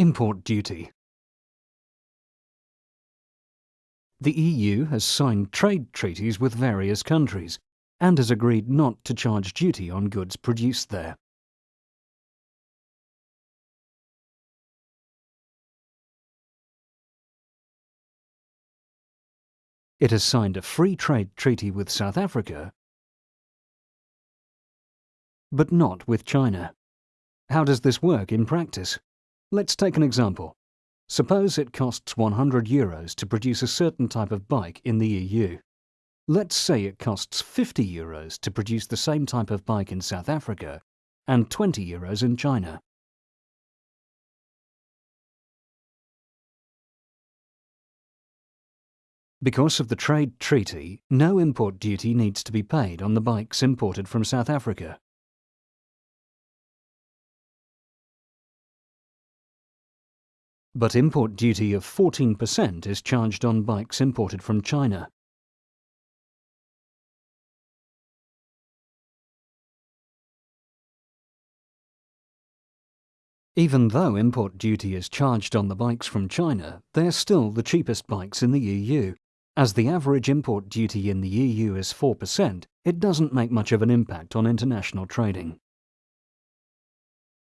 Import duty. The EU has signed trade treaties with various countries and has agreed not to charge duty on goods produced there. It has signed a free trade treaty with South Africa, but not with China. How does this work in practice? Let's take an example. Suppose it costs 100 euros to produce a certain type of bike in the EU. Let's say it costs 50 euros to produce the same type of bike in South Africa and 20 euros in China. Because of the trade treaty, no import duty needs to be paid on the bikes imported from South Africa. But import duty of 14% is charged on bikes imported from China. Even though import duty is charged on the bikes from China, they're still the cheapest bikes in the EU. As the average import duty in the EU is 4%, it doesn't make much of an impact on international trading.